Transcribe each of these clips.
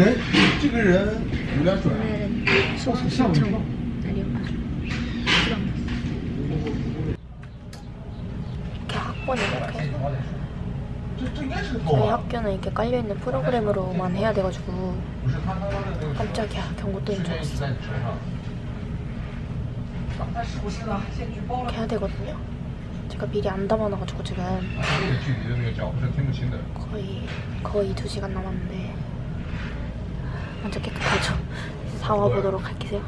오늘은 수업 신청 날이어가지고 시간 이렇게 학번이 이렇게 저희 학교는 이렇게 깔려있는 프로그램으로만 해야 돼가지고 깜짝이야 경고 뜨는 줄 알았어 이렇게 해야 되거든요 제가 미리 안 담아놔가지고 지금 距离的那个脚步是听不清的。 거의 거의 2시간 남았는데 먼저 깨끗하죠. 사와 보도록 할게요.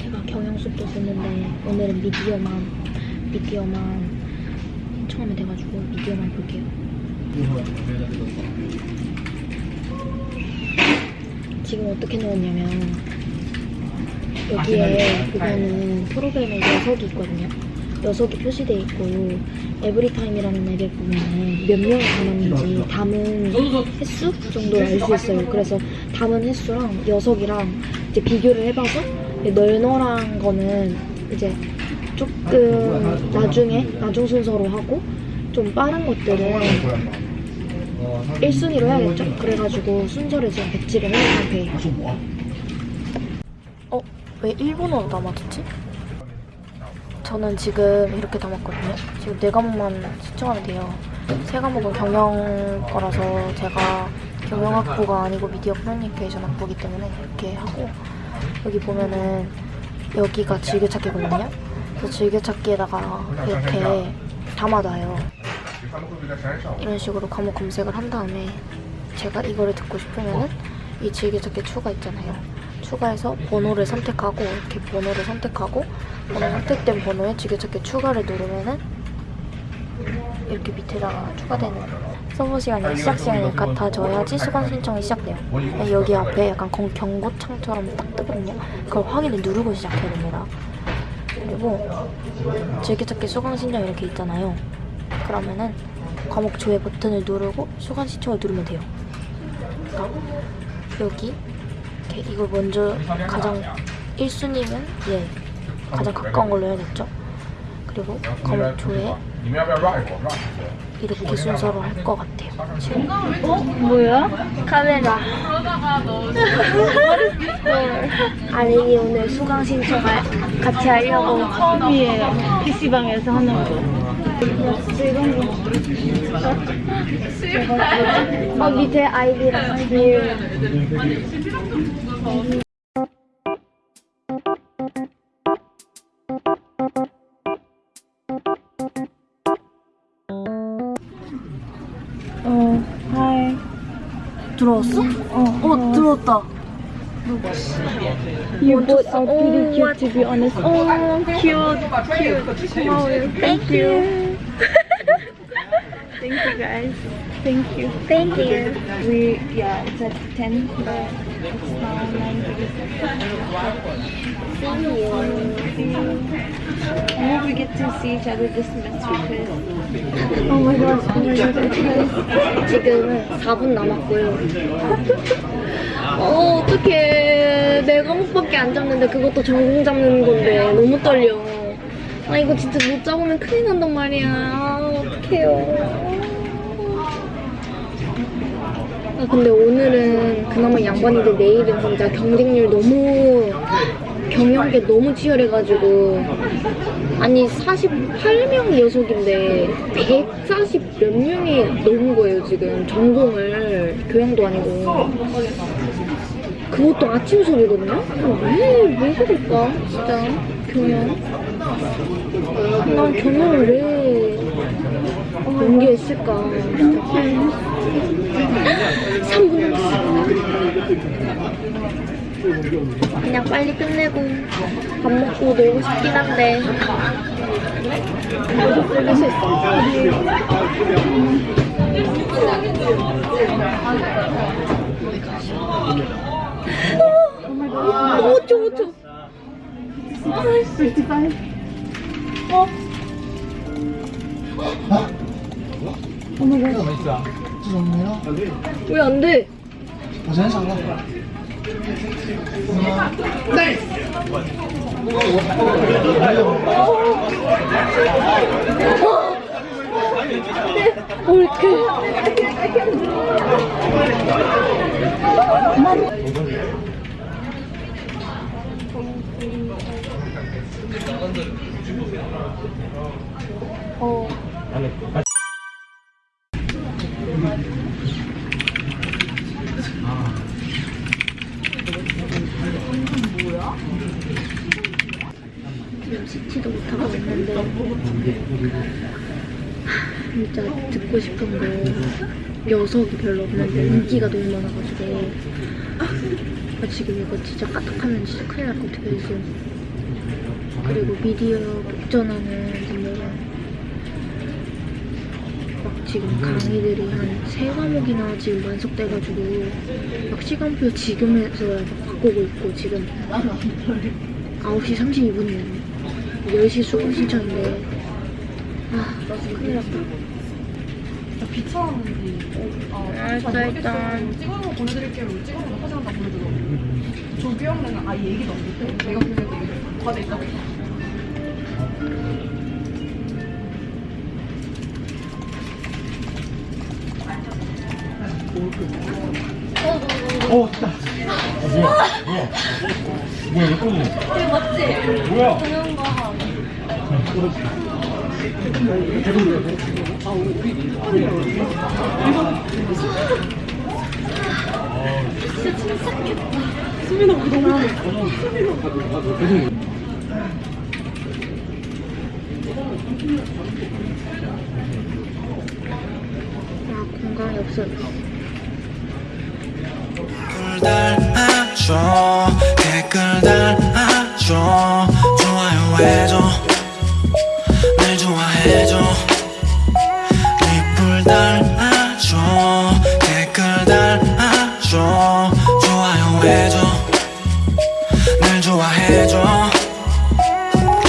제가 경영수도 듣는데 오늘은 미디어만 미디어만 처음에 돼가지고 미디어만 볼게요. 지금 어떻게 넣었냐면 여기에 보면은 프로그램에 녀석이 있거든요. 녀석이 표시되어 있고 에브리타임이라는 앱에 보면은 몇 명이 담았는지 담은 횟수 정도를 알 수 있어요. 그래서 담은 횟수랑 녀석이랑 이제 비교를 해봐서 널널한 거는 이제 조금 나중에 나중 순서로 하고 좀 빠른 것들은 1순위로 해야겠죠? 그래가지고 순서를 지금 배치를 해놓은 상태예요. 어? 왜 일본어로 담아뒀지? 저는 지금 이렇게 담았거든요. 지금 네 과목만 신청하면 돼요. 세 과목은 경영 거라서 제가 경영학부가 아니고 미디어 커뮤니케이션 학부기 때문에 이렇게 하고 여기 보면은 여기가 즐겨찾기거든요. 그래서 즐겨찾기에다가 이렇게 담아놔요. 이런 식으로 과목 검색을 한 다음에 제가 이거를 듣고 싶으면은 이 즐겨찾기 추가 있잖아요. 추가해서 번호를 선택하고 이렇게 번호를 선택하고 번호 선택된 번호에 즐겨찾기 추가를 누르면은 이렇게 밑에다가 추가되는 서버 시간이 시작 시간이 같아져야지 수강 신청이 시작돼요. 여기 앞에 약간 경- 경고창처럼 딱 뜨거든요. 그걸 확인을 누르고 시작해야 됩니다. 그리고 즐겨찾기 수강 신청 이렇게 있잖아요. 그러면은 과목 조회 버튼을 누르고 수강 신청을 누르면 돼요. 그러니까 여기 이걸 먼저 가장 1순위는 예 가장 가까운 걸로 해야겠죠 그리고 검토에 이렇게 순서로 할 것 같아요 어? 뭐야? 카메라 아니 오늘 수강 신청 같이 하려고 처음이에요 PC방에서 하는 거 어, 밑에 아이디랑 비율 어, 하이. 들어왔어? 어, 어 들어왔다. You both are Oh, pretty what? cute to be honest. Oh, cute, cute. 고마워요. Thank you. Thank you guys. Thank you. Thank you. We, yeah, it's at 10, but it's now 9.37. See you. I hope we get to see each other this semester because Oh my gosh, oh. 지금은 4분 남았고요. 어, 어떡해. 내 과목밖에 안 잡는데 그것도 전공 잡는 건데 너무 떨려. 아, 이거 진짜 못 잡으면 큰일 난단 말이야. 아, 어떡해요. 아, 근데 오늘은 그나마 양반인데 내일은 진짜 경쟁률 너무 경영계 너무 치열해가지고 아니 48명 녀석인데 140 몇 명이 넘은 거예요 지금. 전공을. 교양도 아니고. 그것도 아침 수업이거든요? 왜, 왜 그럴까? 진짜. 경영 난 경영을 왜 연기했을까? 진짜 3분 남았어 그냥 빨리 끝내고 밥 먹고 놀고 싶긴 한데. 놀릴 수 있어 어, 어쩌 어 수 없네요. 왜 안 돼? 어제는 잘라. 네! 올크. 진짜 듣고 싶은 거. 녀석이 별로 없는데 인기가 너무 많아가지고. 아, 지금 이거 진짜 까딱하면 진짜 큰일 날 것 같아 그래서. 그리고 미디어 복전하는 분들은 막 지금 강의들이 한 세 과목이나 지금 완속돼가지고 막 시간표 지금에서야 막 바꾸고 있고 지금. 9시 32분이에요 10시 수강 신청인데 아 큰일 났다 비차하는지 어, 알았어, 일단. 찍어놓은 거 보내드릴게요 찍어놓은 거 사진 한장 보내줘요 조규 형네는 아예 얘기도 안 듣고 내가 보내도 얘기 과제 있다고 어, 진짜. 어, 뭐야, 뭐야. 뭐야, 왜 꺼내? 이거 맞지? 뭐야? 아 공간이 없어 댓글 달아줘 댓글 달아줘